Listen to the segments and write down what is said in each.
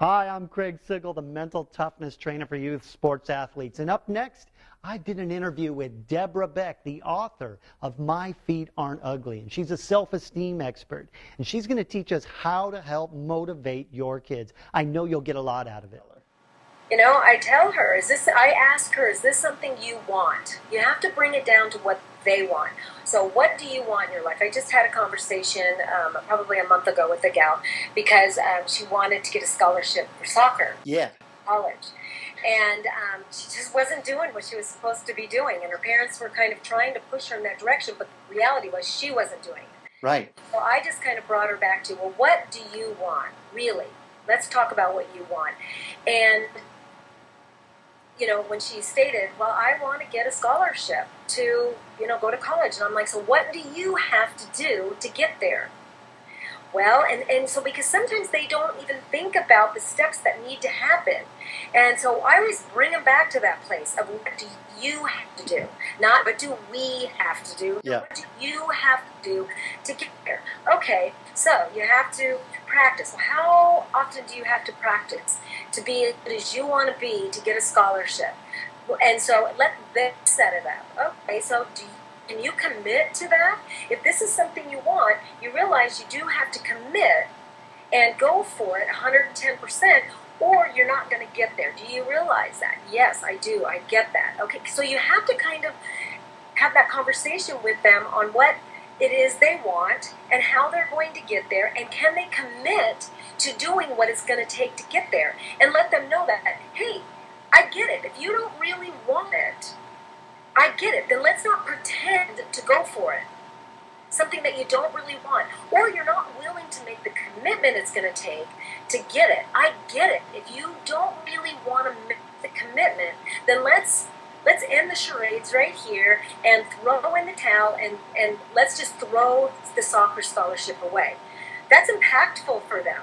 Hi, I'm Craig Sigl, the mental toughness trainer for youth sports athletes. And up next, I did an interview with Deborah Beck, the author of My Feet Aren't Ugly. And she's a self esteem expert. And she's going to teach us how to help motivate your kids. I know you'll get a lot out of it. You know, I tell her, is this, I ask her, is this something you want? You have to bring it down to what they want. So, what do you want in your life? I just had a conversation um, probably a month ago with a gal because um, she wanted to get a scholarship for soccer. Yeah. College. And um, she just wasn't doing what she was supposed to be doing. And her parents were kind of trying to push her in that direction, but the reality was she wasn't doing it. Right. So I just kind of brought her back to, well, what do you want, really? Let's talk about what you want. And you know, when she stated, well, I want to get a scholarship to, you know, go to college. And I'm like, so what do you have to do to get there? Well, and, and so because sometimes they don't even think about the steps that need to happen. And so I always bring them back to that place of what do you have to do? Not what do we have to do? Yeah. What do you have to do to get there? Okay, so you have to practice. How often do you have to practice to be as good as you want to be to get a scholarship? And so let them set it up. Okay, so do can you commit to that? If this is something you want, you realize you do have to commit and go for it 110% or you're not going to get there. Do you realize that? Yes, I do. I get that. Okay, so you have to kind of have that conversation with them on what it is they want and how they're going to get there and can they commit to doing what it's going to take to get there and let them know that hey i get it if you don't i get it then let's not pretend to go for it something that you don't really want or you're not willing to make the commitment it's going to take to get it i get it if you don't really want to make the commitment then let's let's end the charades right here and throw in the towel and, and let's just throw the soccer scholarship away. That's impactful for them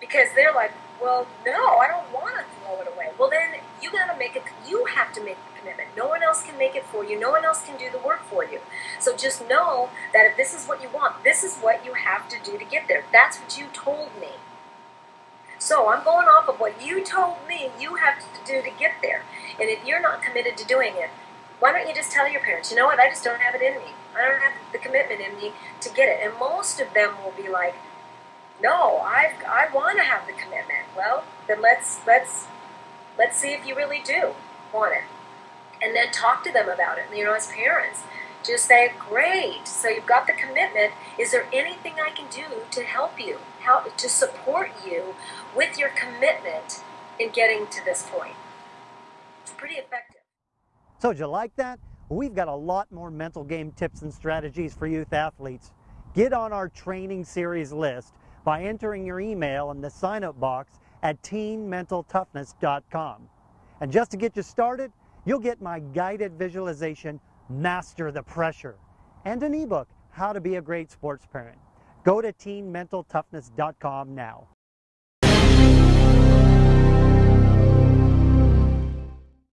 because they're like, well, no, I don't want to throw it away. Well, then you got to make it, you have to make the commitment. No one else make it for you, no one else can do the work for you. So just know that if this is what you want, this is what you have to do to get there. That's what you told me. So I'm going off of what you told me you have to do to get there. And if you're not committed to doing it, why don't you just tell your parents, you know what, I just don't have it in me. I don't have the commitment in me to get it. And most of them will be like, no, I I want to have the commitment. Well, then let's let's let's see if you really do want it. And then talk to them about it. You know, as parents, just say, great, so you've got the commitment. Is there anything I can do to help you, help to support you with your commitment in getting to this point? It's pretty effective. So, did you like that? We've got a lot more mental game tips and strategies for youth athletes. Get on our training series list by entering your email in the sign up box at teenmentaltoughness.com. And just to get you started, you'll get my guided visualization Master the Pressure, and an ebook, How to Be a Great Sports Parent. Go to teenmentaltoughness.com now.